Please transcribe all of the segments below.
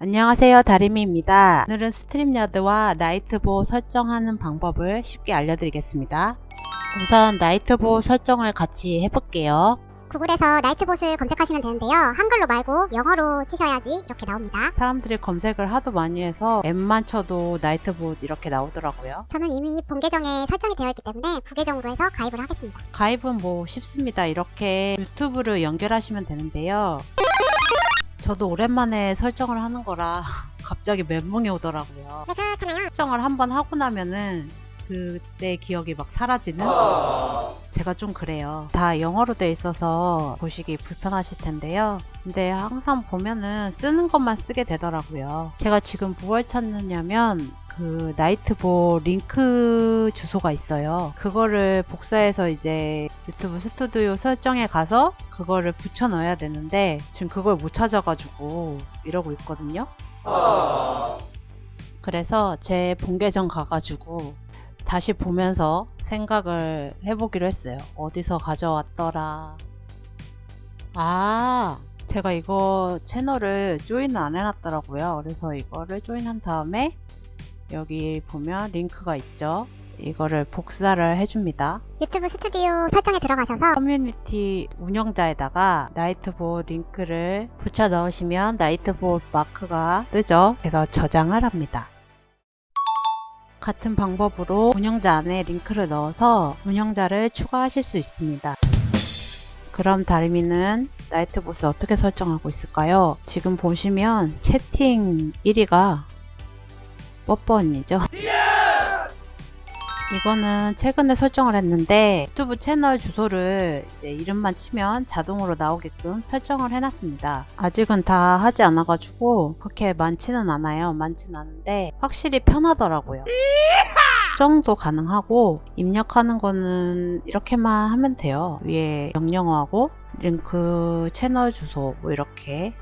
안녕하세요 다리미입니다. 오늘은 StreamYard와 Nightbot 설정하는 방법을 쉽게 알려드리겠습니다. 우선 Nightbot 설정을 같이 해볼게요 구글에서 Nightbot을 검색하시면 되는데요. 한글로 말고 영어로 치셔야지 이렇게 나옵니다. 사람들이 검색을 하도 많이 해서 N만 쳐도 Nightbot 이렇게 나오더라고요 저는 이미 본 계정에 설정이 되어 있기 때문에 부계정으로 해서 가입을 하겠습니다. 가입은 뭐 쉽습니다 이렇게 유튜브를 연결하시면 되는데요 저도 오랜만에 설정을 하는 거라 갑자기 멘붕이 오더라고요 왜 그렇잖아요. 설정을 한번 하고 나면은 그때 기억이 막 사라지는 제가 좀 그래요. 다 영어로 돼 있어서 보시기 불편하실 텐데요. 근데 항상 보면은 쓰는 것만 쓰게 되더라고요. 제가 지금 뭘 찾느냐면 그 나이트보 링크 주소가 있어요. 그거를 복사해서 이제 유튜브 스튜디오 설정에 가서 그거를 붙여 넣어야 되는데 지금 그걸 못 찾아가지고 이러고 있거든요. 그래서 제 본계정 가가지고 다시 보면서 생각을 해보기로 했어요. 어디서 가져왔더라. 아, 제가 이거 채널을 join을 안 해놨더라고요. 그래서 이거를 join한 다음에 여기 보면 링크가 있죠. 이거를 복사를 해줍니다. 유튜브 스튜디오 설정에 들어가셔서 커뮤니티 운영자에다가 Nightbot 링크를 붙여 넣으시면 Nightbot 마크가 뜨죠. 그래서 저장을 합니다. 같은 방법으로 운영자 안에 링크를 넣어서 운영자를 추가하실 수 있습니다. 그럼 다리미는 나이트보스 어떻게 설정하고 있을까요? 지금 보시면 채팅 1위가 뽀뽀 언니죠? 이거는 최근에 설정을 했는데 유튜브 채널 주소를 이제 이름만 치면 자동으로 나오게끔 설정을 해놨습니다. 아직은 다 하지 않아 가지고 그렇게 많지는 않아요. 많지는 않은데 확실히 편하더라고요. 수정도 가능하고 입력하는 거는 이렇게만 하면 돼요. 위에 명령어하고 링크 채널 주소 뭐 이렇게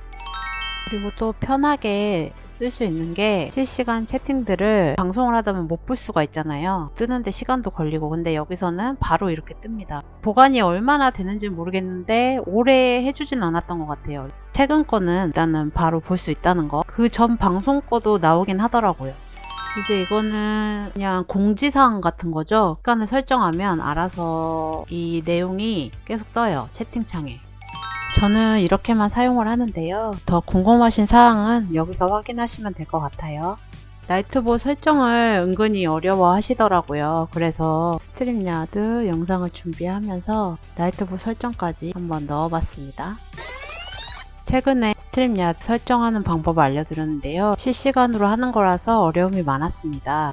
그리고 또 편하게 쓸 수 있는 게 실시간 채팅들을 방송을 하다 보면 못 볼 수가 있잖아요. 뜨는데 시간도 걸리고 근데 여기서는 바로 이렇게 뜹니다. 보관이 얼마나 되는지 모르겠는데 오래 해주진 않았던 것 같아요. 최근 거는 일단은 바로 볼 수 있다는 거. 그 전 방송 거도 나오긴 하더라고요. 이제 이거는 그냥 공지사항 같은 거죠. 시간을 설정하면 알아서 이 내용이 계속 떠요. 채팅창에. 저는 이렇게만 사용을 하는데요. 더 궁금하신 사항은 여기서 확인하시면 될 것 같아요. Nightbot 설정을 은근히 어려워 하시더라고요. 그래서 StreamYard 영상을 준비하면서 Nightbot 설정까지 한번 넣어 봤습니다. 최근에 StreamYard 설정하는 방법을 알려드렸는데요. 실시간으로 하는 거라서 어려움이 많았습니다.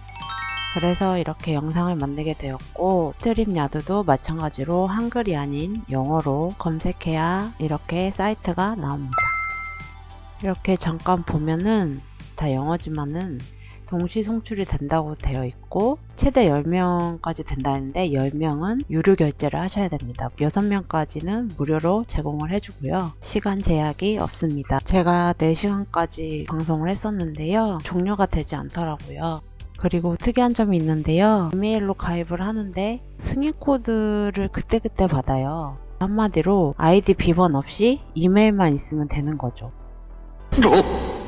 그래서 이렇게 영상을 만들게 되었고 StreamYard도 마찬가지로 한글이 아닌 영어로 검색해야 이렇게 사이트가 나옵니다. 이렇게 잠깐 보면은 다 영어지만은 동시 송출이 된다고 되어 있고 최대 10명까지 된다 했는데 10명은 유료 결제를 하셔야 됩니다. 6명까지는 무료로 제공을 해주고요. 시간 제약이 없습니다. 제가 4시간까지 방송을 했었는데요. 종료가 되지 않더라고요. 그리고 특이한 점이 있는데요. 이메일로 가입을 하는데 승인 코드를 그때그때 받아요. 한마디로 아이디 비번 없이 이메일만 있으면 되는 거죠.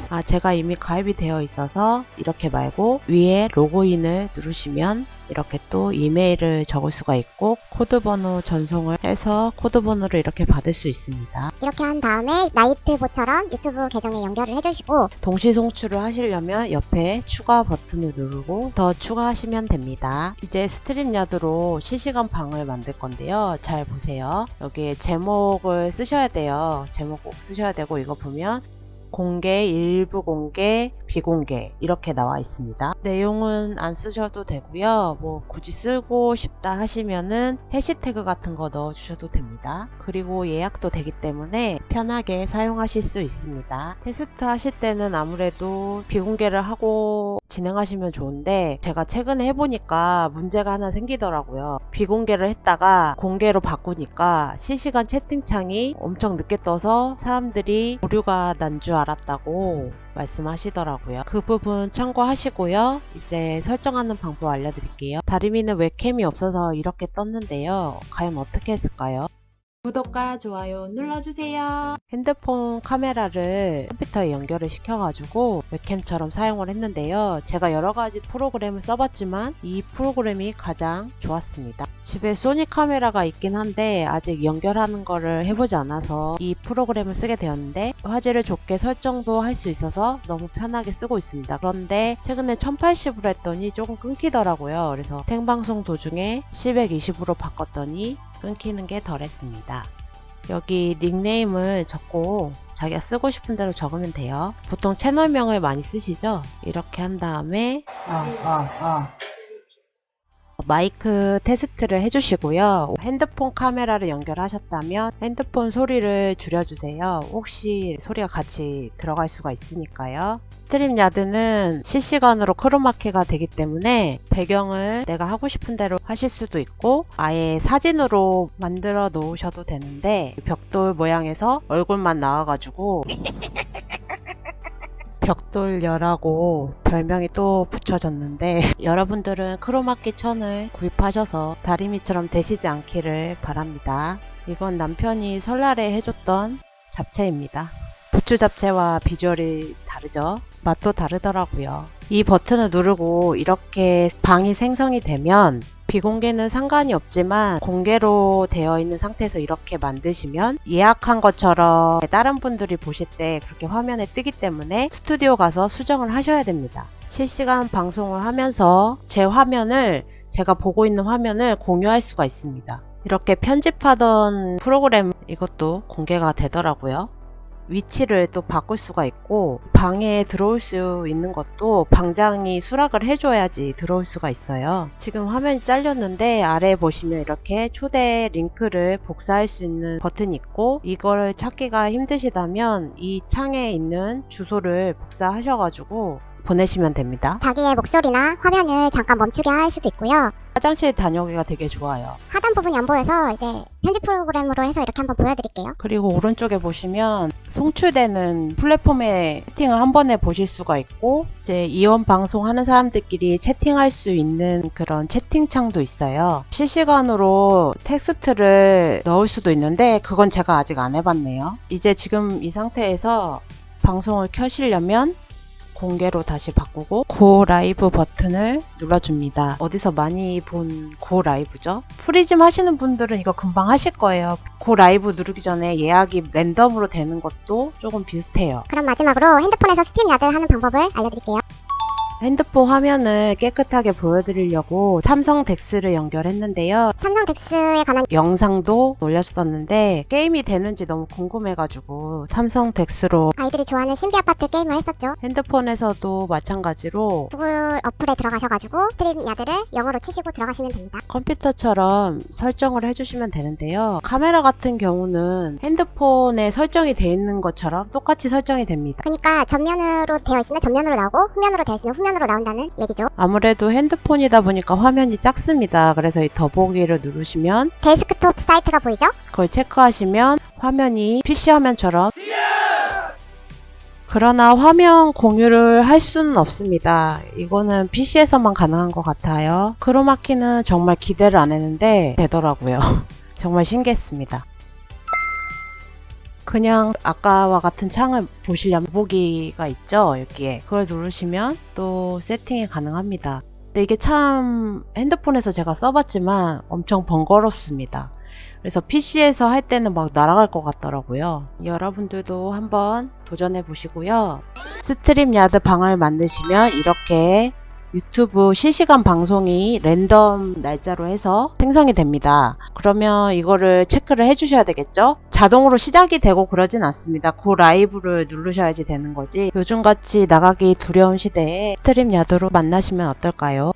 아, 제가 이미 가입이 되어 있어서 이렇게 말고 위에 로그인을 누르시면 이렇게 또 이메일을 적을 수가 있고 코드 번호 전송을 해서 코드 번호를 이렇게 받을 수 있습니다. 이렇게 한 다음에 Nightbot처럼 유튜브 계정에 연결을 해주시고 동시 송출을 하시려면 옆에 추가 버튼을 누르고 더 추가하시면 됩니다. 이제 StreamYard로 실시간 방을 만들 건데요. 잘 보세요. 여기에 제목을 쓰셔야 돼요. 제목 꼭 쓰셔야 되고 이거 보면 공개, 일부 공개, 비공개 이렇게 나와 있습니다. 내용은 안 쓰셔도 되고요. 뭐 굳이 쓰고 싶다 하시면은 해시태그 같은 거 넣어 주셔도 됩니다. 그리고 예약도 되기 때문에 편하게 사용하실 수 있습니다. 테스트 하실 때는 아무래도 비공개를 하고 진행하시면 좋은데 제가 최근에 해보니까 문제가 하나 생기더라고요. 비공개를 했다가 공개로 바꾸니까 실시간 채팅창이 엄청 늦게 떠서 사람들이 오류가 난 줄 알았다고 말씀하시더라고요. 그 부분 참고하시고요. 이제 설정하는 방법 알려드릴게요. 다리미는 웹캠이 없어서 이렇게 떴는데요. 과연 어떻게 했을까요? 구독과 좋아요 눌러주세요. 핸드폰 카메라를 컴퓨터에 연결을 시켜가지고 웹캠처럼 사용을 했는데요. 제가 여러 가지 프로그램을 써봤지만 이 프로그램이 가장 좋았습니다. 집에 소니 카메라가 있긴 한데 아직 연결하는 거를 해보지 않아서 이 프로그램을 쓰게 되었는데 화질을 좋게 설정도 할 수 있어서 너무 편하게 쓰고 있습니다. 그런데 최근에 1080으로 했더니 조금 끊기더라고요. 그래서 생방송 도중에 720으로 바꿨더니 끊기는 게 덜했습니다. 여기 닉네임을 적고 자기가 쓰고 싶은 대로 적으면 돼요. 보통 채널명을 많이 쓰시죠? 이렇게 한 다음에 마이크 테스트를 해주시고요. 핸드폰 카메라를 연결하셨다면 핸드폰 소리를 줄여주세요. 혹시 소리가 같이 들어갈 수가 있으니까요. StreamYard는 실시간으로 크로마키가 되기 때문에 배경을 내가 하고 싶은 대로 하실 수도 있고 아예 사진으로 만들어 놓으셔도 되는데 벽돌 모양에서 얼굴만 나와가지고 벽돌여라고 별명이 또 붙여졌는데 여러분들은 크로마키 천을 구입하셔서 다리미처럼 되시지 않기를 바랍니다. 이건 남편이 설날에 해줬던 잡채입니다. 부추 잡채와 비주얼이 다르죠? 맛도 다르더라고요. 이 버튼을 누르고 이렇게 방이 생성이 되면 비공개는 상관이 없지만 공개로 되어 있는 상태에서 이렇게 만드시면 예약한 것처럼 다른 분들이 보실 때 그렇게 화면에 뜨기 때문에 스튜디오 가서 수정을 하셔야 됩니다. 실시간 방송을 하면서 제 화면을 제가 보고 있는 화면을 공유할 수가 있습니다. 이렇게 편집하던 프로그램 이것도 공개가 되더라고요. 위치를 또 바꿀 수가 있고 방에 들어올 수 있는 것도 방장이 수락을 해줘야지 들어올 수가 있어요. 지금 화면이 잘렸는데 아래에 보시면 이렇게 초대 링크를 복사할 수 있는 버튼이 있고 이거를 찾기가 힘드시다면 이 창에 있는 주소를 복사하셔가지고 보내시면 됩니다. 자기의 목소리나 화면을 잠깐 멈추게 할 수도 있고요. 화장실 다녀오기가 되게 좋아요. 하단 부분이 안 보여서 이제 편집 프로그램으로 해서 이렇게 한번 보여드릴게요. 그리고 오른쪽에 보시면 송출되는 플랫폼에 채팅을 한 번에 보실 수가 있고 이제 이원 방송하는 사람들끼리 채팅할 수 있는 그런 채팅창도 있어요. 실시간으로 텍스트를 넣을 수도 있는데 그건 제가 아직 안 해봤네요. 이제 지금 이 상태에서 방송을 켜시려면 공개로 다시 바꾸고 Go Live 버튼을 눌러줍니다. 어디서 많이 본 Go Live죠? PRISM 하시는 분들은 이거 금방 하실 거예요. Go Live 누르기 전에 예약이 랜덤으로 되는 것도 조금 비슷해요. 그럼 마지막으로 핸드폰에서 StreamYard 하는 방법을 알려드릴게요. 핸드폰 화면을 깨끗하게 보여드리려고 삼성 DeX를 연결했는데요. 삼성 DeX에 관한 영상도 올렸었는데 게임이 되는지 너무 궁금해가지고 삼성 DeX로 아이들이 좋아하는 신비 아파트 게임을 했었죠. 핸드폰에서도 마찬가지로 구글 어플에 들어가셔가지고 StreamYard를 영어로 치시고 들어가시면 됩니다. 컴퓨터처럼 설정을 해주시면 되는데요. 카메라 같은 경우는 핸드폰에 설정이 되어 있는 것처럼 똑같이 설정이 됩니다. 그러니까 전면으로 되어 있으면 전면으로 나오고 후면으로 되어 있으면 후면 으로 나온다는 얘기죠. 아무래도 핸드폰이다 보니까 화면이 작습니다. 그래서 이 더보기를 누르시면 데스크톱 사이트가 보이죠? 그걸 체크하시면 화면이 PC 화면처럼 그러나 화면 공유를 할 수는 없습니다. 이거는 PC에서만 가능한 것 같아요. 크로마키는 정말 기대를 안 했는데 되더라고요. 정말 신기했습니다. 그냥 아까와 같은 창을 보시려면 보기가 있죠 여기에. 그걸 누르시면 또 세팅이 가능합니다. 근데 이게 참 핸드폰에서 제가 써봤지만 엄청 번거롭습니다. 그래서 PC에서 할 때는 막 날아갈 것 같더라고요. 여러분들도 한번 도전해 보시고요. StreamYard 방을 만드시면 이렇게 유튜브 실시간 방송이 랜덤 날짜로 해서 생성이 됩니다. 그러면 이거를 체크를 해주셔야 되겠죠? 자동으로 시작이 되고 그러진 않습니다. Go Live를 누르셔야지 되는 거지. 요즘같이 나가기 두려운 시대에 StreamYard로 만나시면 어떨까요?